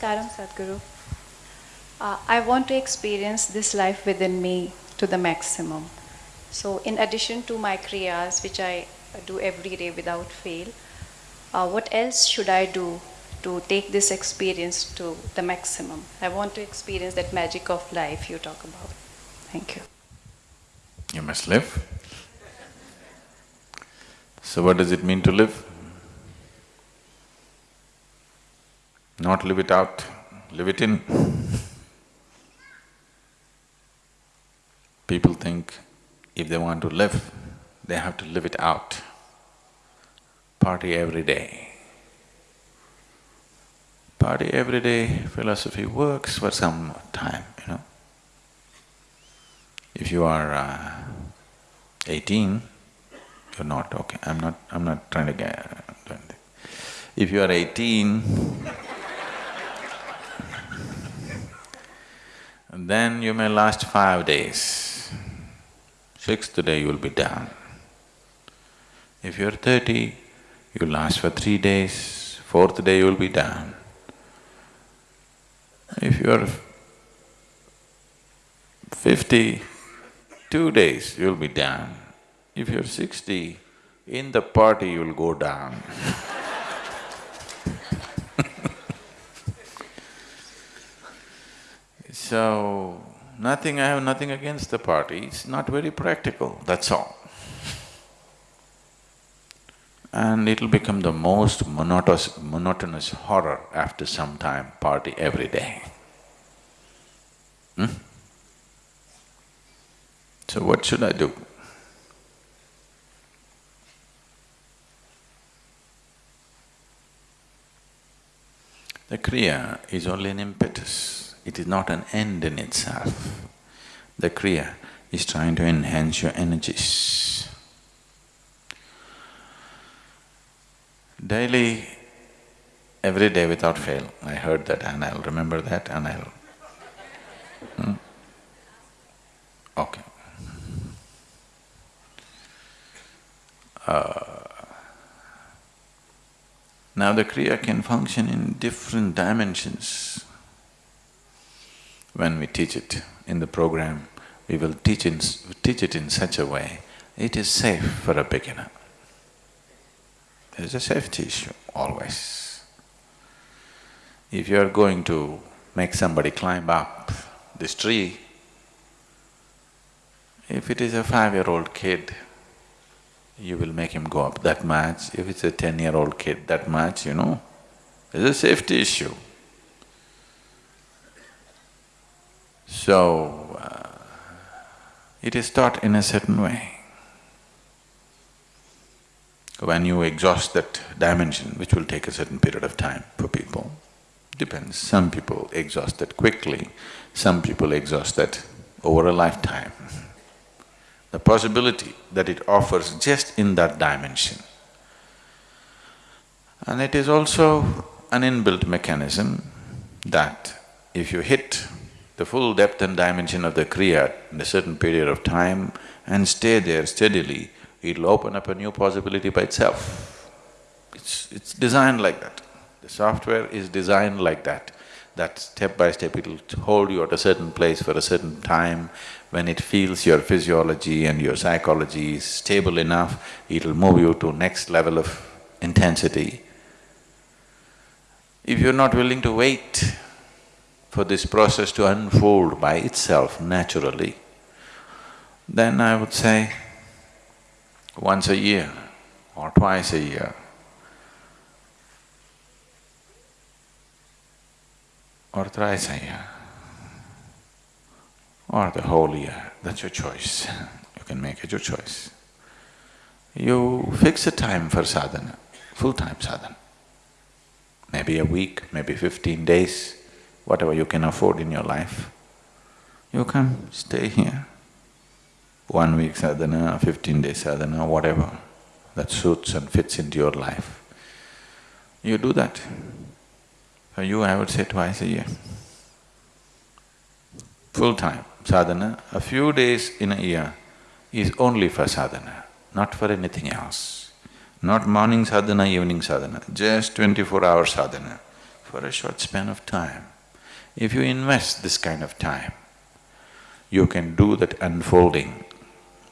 Namaskaram, Sadhguru. Uh, I want to experience this life within me to the maximum. So, in addition to my kriyas, which I do every day without fail, uh, what else should I do to take this experience to the maximum? I want to experience that magic of life you talk about. Thank you. You must live. So, what does it mean to live? Not live it out, live it in. People think if they want to live, they have to live it out. Party every day. Party every day philosophy works for some time, you know. If you are uh, eighteen, you're not okay. I'm not… I'm not trying to get… If you are eighteen, then you may last five days. Sixth day you'll be done. If you're thirty, you'll last for three days, fourth day you'll be done. If you're fifty, two days you'll be done. If you're sixty, in the party you'll go down So, nothing… I have nothing against the party, it's not very practical, that's all. And it'll become the most monotonous, monotonous horror after some time, party every day. Hmm? So what should I do? The Kriya is only an impetus, it is not an end in itself. The Kriya is trying to enhance your energies. Daily, every day without fail, I heard that and I'll remember that and I'll… Hmm? Okay. Uh, now the Kriya can function in different dimensions. When we teach it in the program, we will teach, in, teach it in such a way, it is safe for a beginner. There is a safety issue always. If you are going to make somebody climb up this tree, if it is a five-year-old kid, you will make him go up that much. If it's a ten-year-old kid, that much, you know, there's a safety issue. So, uh, it is taught in a certain way. When you exhaust that dimension, which will take a certain period of time for people, depends. Some people exhaust that quickly, some people exhaust that over a lifetime. The possibility that it offers just in that dimension. And it is also an inbuilt mechanism that if you hit the full depth and dimension of the Kriya in a certain period of time and stay there steadily, it'll open up a new possibility by itself. It's… it's designed like that. The software is designed like that, that step by step it'll hold you at a certain place for a certain time. When it feels your physiology and your psychology is stable enough, it'll move you to next level of intensity. If you're not willing to wait for this process to unfold by itself naturally, then I would say once a year or twice a year, or thrice a year, or the whole year, that's your choice. You can make it your choice. You fix a time for sadhana, full-time sadhana. Maybe a week, maybe fifteen days, whatever you can afford in your life. You come, stay here. One week sadhana, fifteen days sadhana, whatever that suits and fits into your life. You do that. For you, I would say twice a year. Full-time sadhana, a few days in a year is only for sadhana, not for anything else. Not morning sadhana, evening sadhana, just twenty-four hour sadhana. for a short span of time. If you invest this kind of time, you can do that unfolding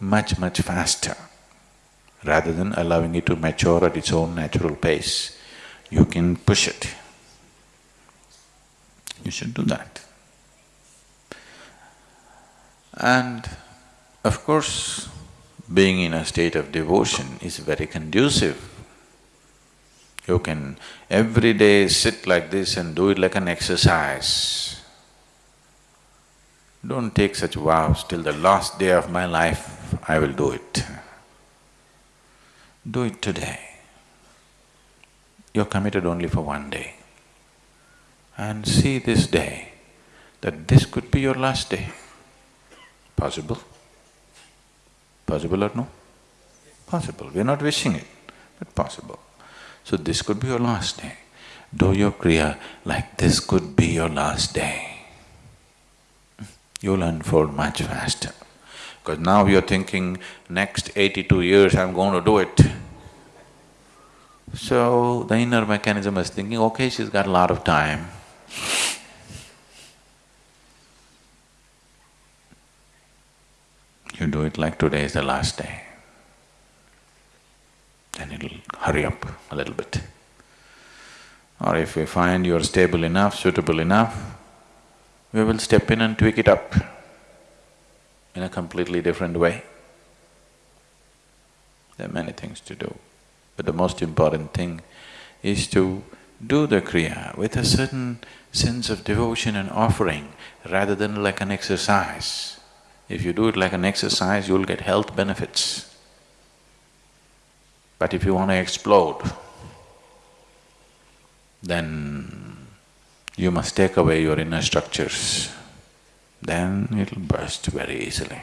much, much faster. Rather than allowing it to mature at its own natural pace, you can push it. You should do that. And of course, being in a state of devotion is very conducive. You can every day sit like this and do it like an exercise. Don't take such vows, till the last day of my life I will do it. Do it today. You're committed only for one day. And see this day, that this could be your last day. Possible? Possible or no? Possible. We're not wishing it, but possible. So this could be your last day. Do your kriya like this could be your last day. You'll unfold much faster. Because now you're thinking, next eighty-two years I'm going to do it. So the inner mechanism is thinking, okay, she's got a lot of time. You do it like today is the last day. Then it'll hurry up a little bit. Or if we find you're stable enough, suitable enough, we will step in and tweak it up in a completely different way. There are many things to do. But the most important thing is to do the kriya with a certain sense of devotion and offering rather than like an exercise. If you do it like an exercise, you'll get health benefits. But if you want to explode, then you must take away your inner structures, then it'll burst very easily.